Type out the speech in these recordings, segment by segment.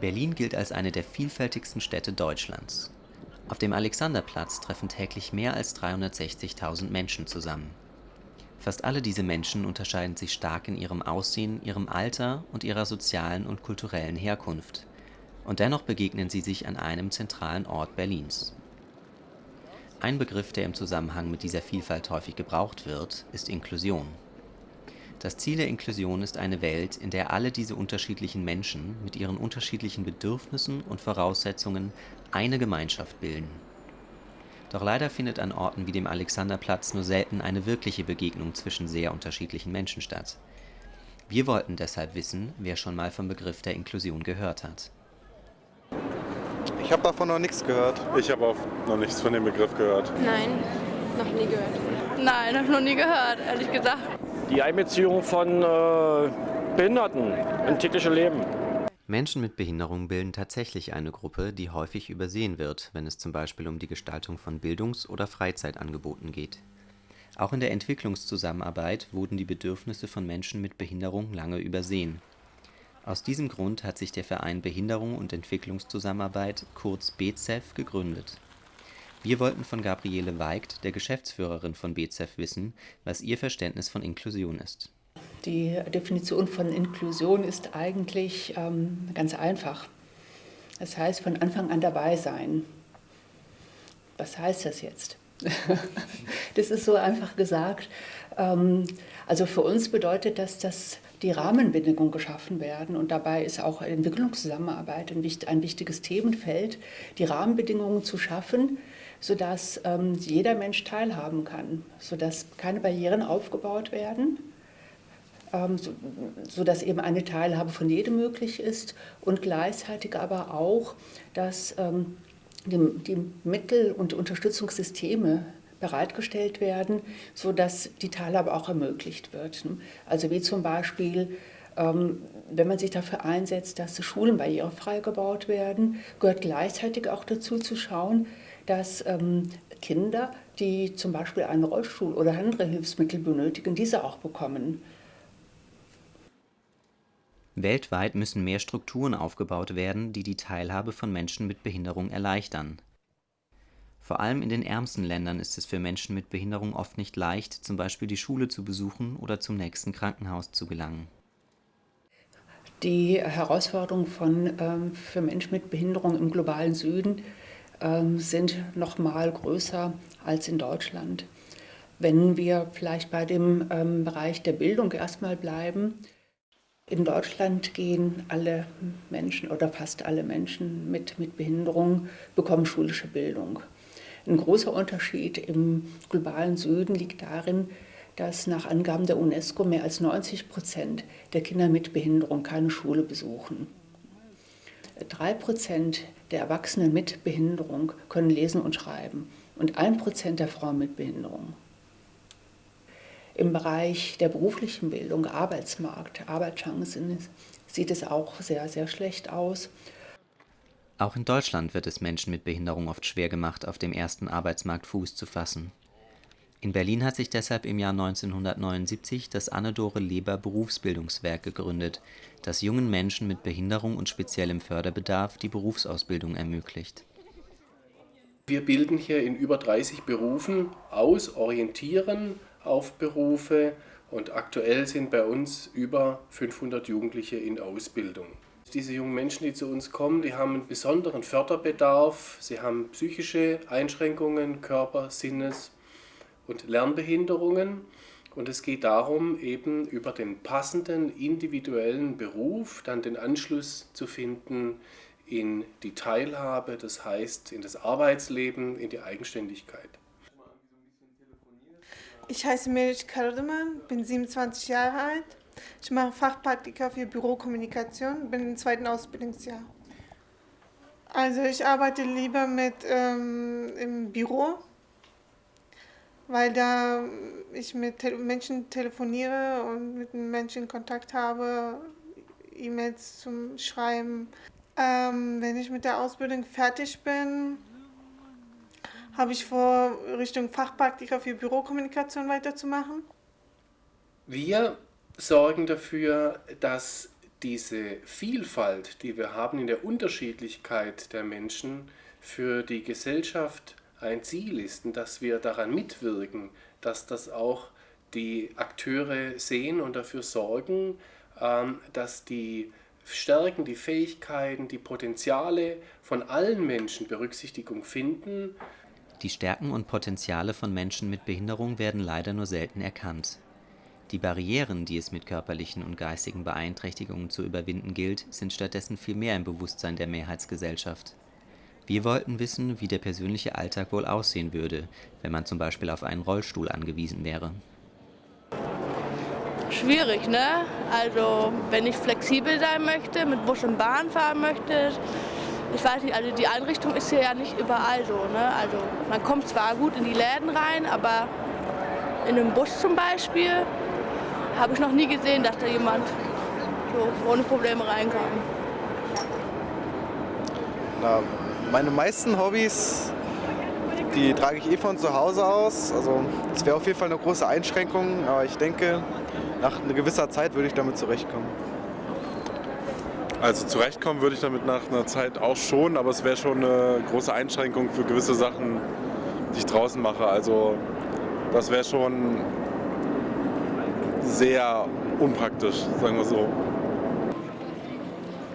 Berlin gilt als eine der vielfältigsten Städte Deutschlands. Auf dem Alexanderplatz treffen täglich mehr als 360.000 Menschen zusammen. Fast alle diese Menschen unterscheiden sich stark in ihrem Aussehen, ihrem Alter und ihrer sozialen und kulturellen Herkunft. Und dennoch begegnen sie sich an einem zentralen Ort Berlins. Ein Begriff, der im Zusammenhang mit dieser Vielfalt häufig gebraucht wird, ist Inklusion. Das Ziel der Inklusion ist eine Welt, in der alle diese unterschiedlichen Menschen mit ihren unterschiedlichen Bedürfnissen und Voraussetzungen eine Gemeinschaft bilden. Doch leider findet an Orten wie dem Alexanderplatz nur selten eine wirkliche Begegnung zwischen sehr unterschiedlichen Menschen statt. Wir wollten deshalb wissen, wer schon mal vom Begriff der Inklusion gehört hat. Ich habe davon noch nichts gehört. Ich habe auch noch nichts von dem Begriff gehört. Nein, noch nie gehört. Nein, habe noch nie gehört, ehrlich gesagt. Die Einbeziehung von äh, Behinderten in tägliche Leben. Menschen mit Behinderung bilden tatsächlich eine Gruppe, die häufig übersehen wird, wenn es zum Beispiel um die Gestaltung von Bildungs- oder Freizeitangeboten geht. Auch in der Entwicklungszusammenarbeit wurden die Bedürfnisse von Menschen mit Behinderung lange übersehen. Aus diesem Grund hat sich der Verein Behinderung und Entwicklungszusammenarbeit, kurz BZEF, gegründet. Wir wollten von Gabriele Weigt, der Geschäftsführerin von BZEF, wissen, was ihr Verständnis von Inklusion ist. Die Definition von Inklusion ist eigentlich ähm, ganz einfach. Das heißt, von Anfang an dabei sein. Was heißt das jetzt? das ist so einfach gesagt. Ähm, also für uns bedeutet das, dass die Rahmenbedingungen geschaffen werden. Und dabei ist auch Entwicklungszusammenarbeit ein wichtiges Themenfeld, die Rahmenbedingungen zu schaffen, sodass ähm, jeder Mensch teilhaben kann, sodass keine Barrieren aufgebaut werden, ähm, so, sodass eben eine Teilhabe von jedem möglich ist und gleichzeitig aber auch, dass ähm, die, die Mittel und Unterstützungssysteme bereitgestellt werden, sodass die Teilhabe auch ermöglicht wird. Also wie zum Beispiel ähm, wenn man sich dafür einsetzt, dass Schulen barrierefrei gebaut werden, gehört gleichzeitig auch dazu zu schauen, dass ähm, Kinder, die zum Beispiel einen Rollstuhl oder andere Hilfsmittel benötigen, diese auch bekommen. Weltweit müssen mehr Strukturen aufgebaut werden, die die Teilhabe von Menschen mit Behinderung erleichtern. Vor allem in den ärmsten Ländern ist es für Menschen mit Behinderung oft nicht leicht, zum Beispiel die Schule zu besuchen oder zum nächsten Krankenhaus zu gelangen. Die Herausforderung von, ähm, für Menschen mit Behinderung im globalen Süden ähm, sind noch mal größer als in Deutschland. Wenn wir vielleicht bei dem ähm, Bereich der Bildung erstmal bleiben, in Deutschland gehen alle Menschen oder fast alle Menschen mit, mit Behinderung bekommen schulische Bildung. Ein großer Unterschied im globalen Süden liegt darin, dass nach Angaben der UNESCO mehr als 90 Prozent der Kinder mit Behinderung keine Schule besuchen. Drei Prozent der Erwachsenen mit Behinderung können lesen und schreiben und ein Prozent der Frauen mit Behinderung. Im Bereich der beruflichen Bildung, Arbeitsmarkt, Arbeitschancen sieht es auch sehr, sehr schlecht aus. Auch in Deutschland wird es Menschen mit Behinderung oft schwer gemacht, auf dem ersten Arbeitsmarkt Fuß zu fassen. In Berlin hat sich deshalb im Jahr 1979 das Anne-Dore Leber Berufsbildungswerk gegründet, das jungen Menschen mit Behinderung und speziellem Förderbedarf die Berufsausbildung ermöglicht. Wir bilden hier in über 30 Berufen aus, orientieren auf Berufe und aktuell sind bei uns über 500 Jugendliche in Ausbildung. Diese jungen Menschen, die zu uns kommen, die haben einen besonderen Förderbedarf, sie haben psychische Einschränkungen, Körper-, Sinnes- und Lernbehinderungen. Und es geht darum, eben über den passenden individuellen Beruf dann den Anschluss zu finden in die Teilhabe, das heißt in das Arbeitsleben, in die Eigenständigkeit. Ich heiße Meric Kardeman, bin 27 Jahre alt. Ich mache Fachpraktika für Bürokommunikation, bin im zweiten Ausbildungsjahr. Also ich arbeite lieber mit ähm, im Büro, weil da ich mit Menschen telefoniere und mit Menschen Kontakt habe, E-Mails zum Schreiben. Ähm, wenn ich mit der Ausbildung fertig bin, habe ich vor, Richtung Fachpraktiker für Bürokommunikation weiterzumachen. Wir sorgen dafür, dass diese Vielfalt, die wir haben in der Unterschiedlichkeit der Menschen, für die Gesellschaft ein Ziel ist und dass wir daran mitwirken, dass das auch die Akteure sehen und dafür sorgen, ähm, dass die Stärken, die Fähigkeiten, die Potenziale von allen Menschen Berücksichtigung finden. Die Stärken und Potenziale von Menschen mit Behinderung werden leider nur selten erkannt. Die Barrieren, die es mit körperlichen und geistigen Beeinträchtigungen zu überwinden gilt, sind stattdessen viel mehr im Bewusstsein der Mehrheitsgesellschaft. Wir wollten wissen, wie der persönliche Alltag wohl aussehen würde, wenn man zum Beispiel auf einen Rollstuhl angewiesen wäre. Schwierig, ne? Also, wenn ich flexibel sein möchte, mit Bus und Bahn fahren möchte, ich weiß nicht, also die Einrichtung ist hier ja nicht überall so, ne? Also, man kommt zwar gut in die Läden rein, aber in einem Bus zum Beispiel habe ich noch nie gesehen, dass da jemand so ohne Probleme reinkam. Na, meine meisten Hobbys, die trage ich eh von zu Hause aus. Also es wäre auf jeden Fall eine große Einschränkung, aber ich denke, nach einer gewisser Zeit würde ich damit zurechtkommen. Also zurechtkommen würde ich damit nach einer Zeit auch schon, aber es wäre schon eine große Einschränkung für gewisse Sachen, die ich draußen mache. Also das wäre schon sehr unpraktisch, sagen wir so.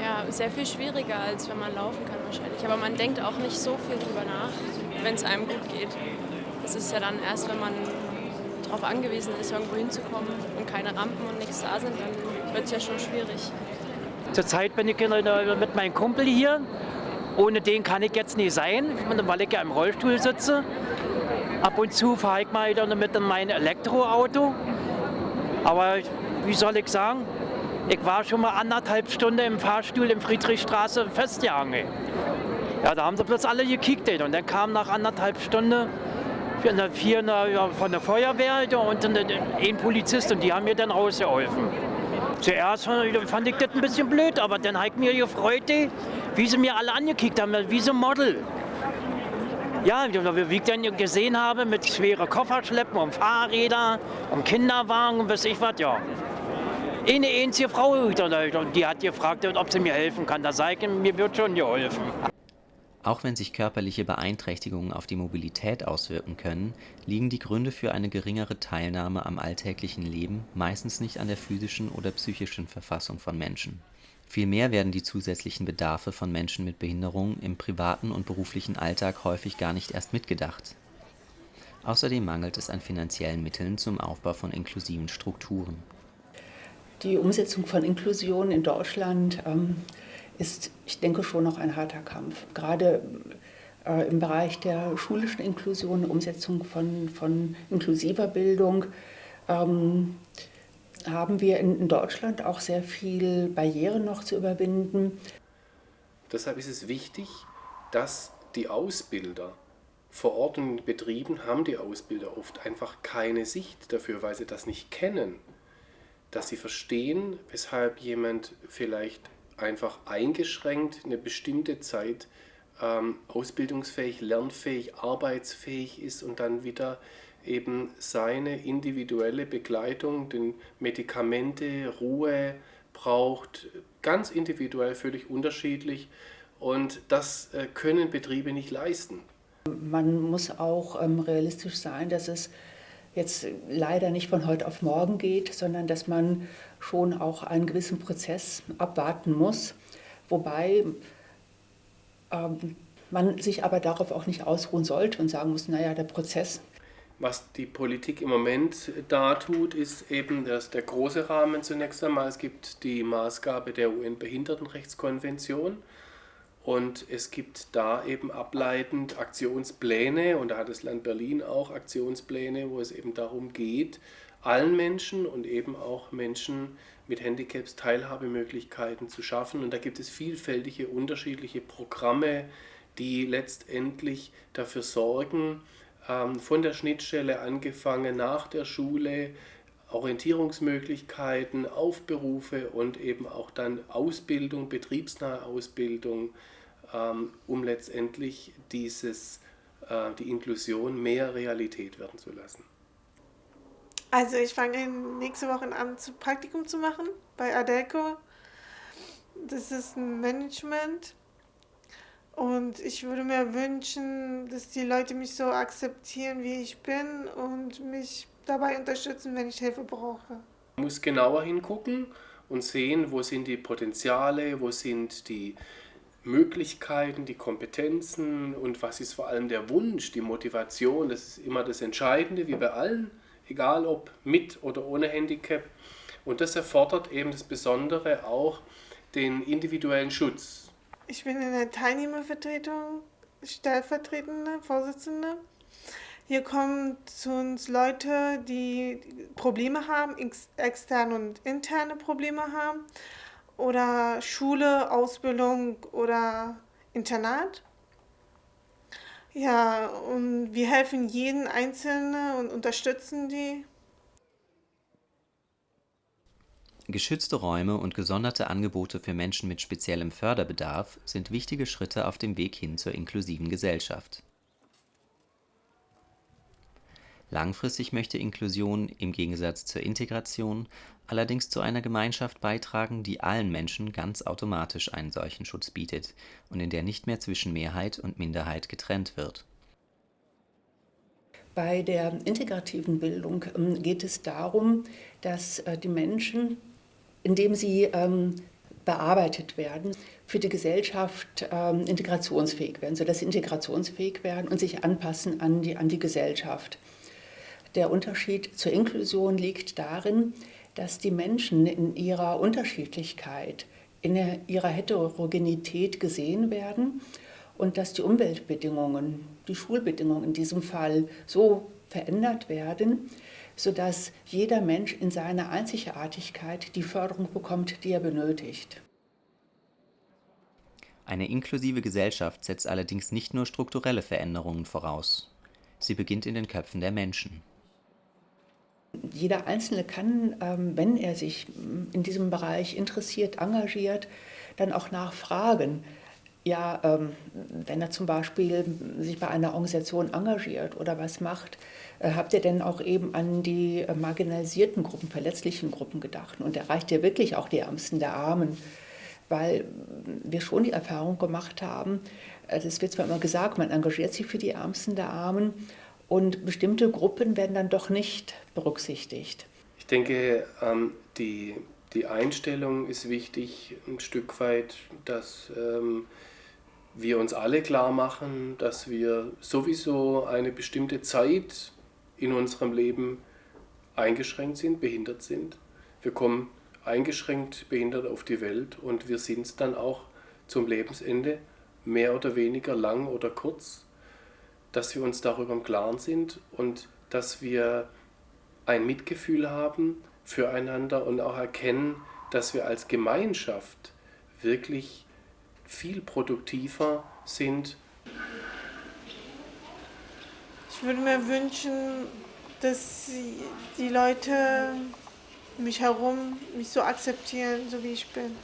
Ja, sehr viel schwieriger, als wenn man laufen kann wahrscheinlich. Aber man denkt auch nicht so viel drüber nach, wenn es einem gut geht. Das ist ja dann erst, wenn man darauf angewiesen ist, irgendwo hinzukommen und keine Rampen und nichts da sind, dann wird es ja schon schwierig. Zurzeit bin ich mit meinem Kumpel hier. Ohne den kann ich jetzt nicht sein, weil ich ja im Rollstuhl sitze. Ab und zu fahre ich mal wieder mit meinem Elektroauto. Aber wie soll ich sagen, ich war schon mal anderthalb Stunden im Fahrstuhl in Friedrichstraße festgehangen. Ja, da haben sie bloß alle gekickt und dann kam nach anderthalb Stunden vier von der Feuerwehr und ein Polizist und die haben mir dann rausgeholfen. Zuerst fand ich das ein bisschen blöd, aber dann habe ich mir gefreut, wie sie mir alle angekickt haben, wie so ein Model. Ja, wie ich dann gesehen habe, mit schweren Kofferschleppen und Fahrräder und Kinderwagen und was ich was, ja. Eine einzige Frau, die hat gefragt, ob sie mir helfen kann. Da sage ich, mir wird schon geholfen. Auch wenn sich körperliche Beeinträchtigungen auf die Mobilität auswirken können, liegen die Gründe für eine geringere Teilnahme am alltäglichen Leben meistens nicht an der physischen oder psychischen Verfassung von Menschen. Vielmehr werden die zusätzlichen Bedarfe von Menschen mit Behinderung im privaten und beruflichen Alltag häufig gar nicht erst mitgedacht. Außerdem mangelt es an finanziellen Mitteln zum Aufbau von inklusiven Strukturen. Die Umsetzung von Inklusion in Deutschland ähm, ist, ich denke, schon noch ein harter Kampf. Gerade äh, im Bereich der schulischen Inklusion, Umsetzung von, von inklusiver Bildung, ähm, haben wir in Deutschland auch sehr viel Barrieren noch zu überwinden. Deshalb ist es wichtig, dass die Ausbilder vor Ort und Betrieben haben die Ausbilder oft einfach keine Sicht dafür, weil sie das nicht kennen. Dass sie verstehen, weshalb jemand vielleicht einfach eingeschränkt eine bestimmte Zeit ähm, ausbildungsfähig, lernfähig, arbeitsfähig ist und dann wieder eben seine individuelle Begleitung, den Medikamente, Ruhe braucht, ganz individuell, völlig unterschiedlich. Und das äh, können Betriebe nicht leisten. Man muss auch ähm, realistisch sein, dass es jetzt leider nicht von heute auf morgen geht, sondern dass man schon auch einen gewissen Prozess abwarten muss. Wobei ähm, man sich aber darauf auch nicht ausruhen sollte und sagen muss, naja, der Prozess was die Politik im Moment da tut, ist eben dass der große Rahmen zunächst einmal. Es gibt die Maßgabe der UN-Behindertenrechtskonvention und es gibt da eben ableitend Aktionspläne und da hat das Land Berlin auch Aktionspläne, wo es eben darum geht, allen Menschen und eben auch Menschen mit Handicaps Teilhabemöglichkeiten zu schaffen. Und da gibt es vielfältige unterschiedliche Programme, die letztendlich dafür sorgen, von der Schnittstelle angefangen nach der Schule, Orientierungsmöglichkeiten, Aufberufe und eben auch dann Ausbildung, betriebsnahe Ausbildung, ähm, um letztendlich dieses äh, die Inklusion mehr Realität werden zu lassen? Also ich fange nächste Woche an, Praktikum zu machen bei Adelco. Das ist ein Management. Und ich würde mir wünschen, dass die Leute mich so akzeptieren, wie ich bin und mich dabei unterstützen, wenn ich Hilfe brauche. Man muss genauer hingucken und sehen, wo sind die Potenziale, wo sind die Möglichkeiten, die Kompetenzen und was ist vor allem der Wunsch, die Motivation. Das ist immer das Entscheidende, wie bei allen, egal ob mit oder ohne Handicap. Und das erfordert eben das Besondere auch den individuellen Schutz. Ich bin in der Teilnehmervertretung stellvertretende Vorsitzende. Hier kommen zu uns Leute, die Probleme haben, externe und interne Probleme haben oder Schule, Ausbildung oder Internat. Ja, und wir helfen jeden Einzelnen und unterstützen die. Geschützte Räume und gesonderte Angebote für Menschen mit speziellem Förderbedarf sind wichtige Schritte auf dem Weg hin zur inklusiven Gesellschaft. Langfristig möchte Inklusion im Gegensatz zur Integration allerdings zu einer Gemeinschaft beitragen, die allen Menschen ganz automatisch einen solchen Schutz bietet und in der nicht mehr zwischen Mehrheit und Minderheit getrennt wird. Bei der integrativen Bildung ähm, geht es darum, dass äh, die Menschen, indem sie ähm, bearbeitet werden, für die Gesellschaft ähm, integrationsfähig werden, sodass sie integrationsfähig werden und sich anpassen an die, an die Gesellschaft. Der Unterschied zur Inklusion liegt darin, dass die Menschen in ihrer Unterschiedlichkeit, in ihrer Heterogenität gesehen werden und dass die Umweltbedingungen, die Schulbedingungen in diesem Fall so verändert werden, sodass jeder Mensch in seiner Einzigartigkeit die Förderung bekommt, die er benötigt. Eine inklusive Gesellschaft setzt allerdings nicht nur strukturelle Veränderungen voraus. Sie beginnt in den Köpfen der Menschen. Jeder Einzelne kann, ähm, wenn er sich in diesem Bereich interessiert, engagiert, dann auch nachfragen. Ja, ähm, wenn er zum Beispiel sich bei einer Organisation engagiert oder was macht, äh, habt ihr denn auch eben an die marginalisierten Gruppen, verletzlichen Gruppen gedacht? Und erreicht ihr wirklich auch die Ärmsten der Armen? Weil wir schon die Erfahrung gemacht haben, äh, es wird zwar immer gesagt, man engagiert sich für die Ärmsten der Armen, und bestimmte Gruppen werden dann doch nicht berücksichtigt. Ich denke, ähm, die, die Einstellung ist wichtig, ein Stück weit, dass ähm, wir uns alle klar machen, dass wir sowieso eine bestimmte Zeit in unserem Leben eingeschränkt sind, behindert sind. Wir kommen eingeschränkt behindert auf die Welt und wir sind es dann auch zum Lebensende, mehr oder weniger lang oder kurz dass wir uns darüber im Klaren sind und dass wir ein Mitgefühl haben füreinander und auch erkennen, dass wir als Gemeinschaft wirklich viel produktiver sind. Ich würde mir wünschen, dass die Leute mich herum mich so akzeptieren, so wie ich bin.